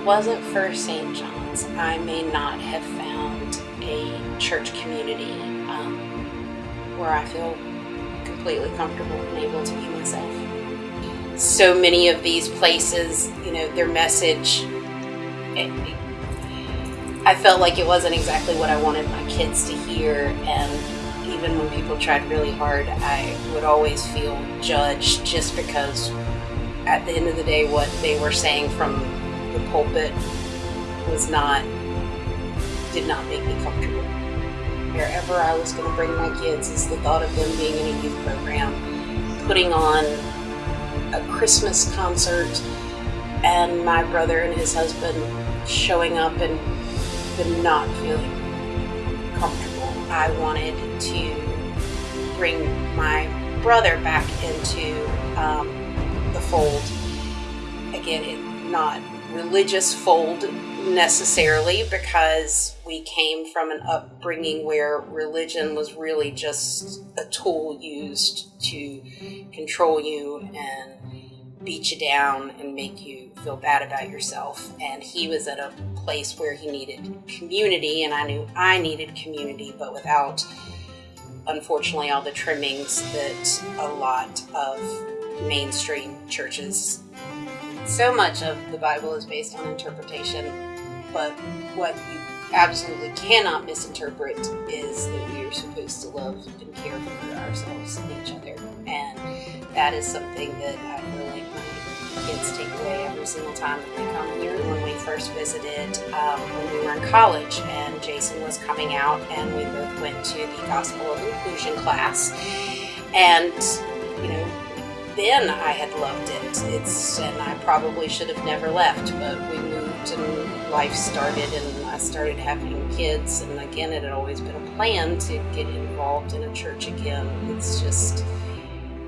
it wasn't for St. John's, I may not have found a church community um, where I feel completely comfortable and able to be myself. So many of these places, you know, their message, it, it, I felt like it wasn't exactly what I wanted my kids to hear, and even when people tried really hard, I would always feel judged just because at the end of the day, what they were saying from the pulpit was not, did not make me comfortable. Wherever I was going to bring my kids is the thought of them being in a youth program, putting on a Christmas concert, and my brother and his husband showing up and them not feeling comfortable. I wanted to bring my brother back into um, the fold. Again, it, not religious fold necessarily because we came from an upbringing where religion was really just a tool used to control you and beat you down and make you feel bad about yourself. And he was at a place where he needed community, and I knew I needed community, but without, unfortunately, all the trimmings that a lot of mainstream churches. So much of the Bible is based on interpretation, but what you absolutely cannot misinterpret is that we are supposed to love and care for ourselves and each other. And that is something that I feel like my kids take away every single time that they come here. When we first visited, um, when we were in college, and Jason was coming out, and we both went to the Gospel of Inclusion class. And, then I had loved it. It's and I probably should have never left, but we moved and life started and I started having kids and again it had always been a plan to get involved in a church again. It's just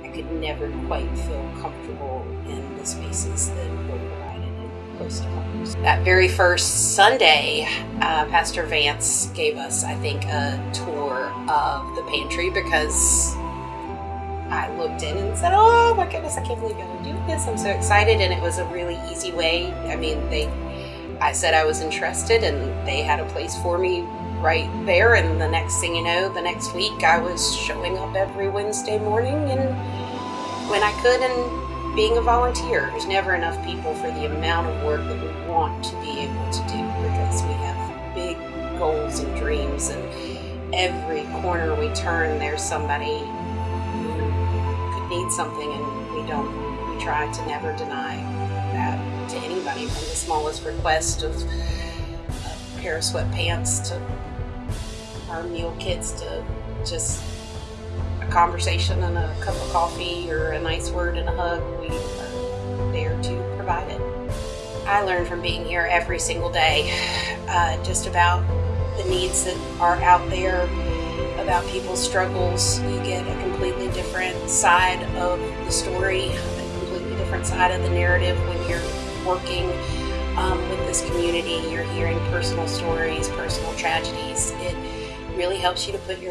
I could never quite feel comfortable in the spaces that were provided close to homes. That very first Sunday, uh, Pastor Vance gave us, I think, a tour of the pantry because I looked in and said, "Oh my goodness, I can't believe you're going to do this! I'm so excited!" And it was a really easy way. I mean, they, I said I was interested, and they had a place for me right there. And the next thing you know, the next week, I was showing up every Wednesday morning and when I could, and being a volunteer. There's never enough people for the amount of work that we want to be able to do because we have big goals and dreams, and every corner we turn, there's somebody need something and we don't we try to never deny that to anybody from the smallest request of a pair of sweatpants to our meal kits to just a conversation and a cup of coffee or a nice word and a hug we are there to provide it i learn from being here every single day uh, just about the needs that are out there about people's struggles. You get a different side of the story, a completely different side of the narrative when you're working um, with this community. You're hearing personal stories, personal tragedies. It really helps you to put your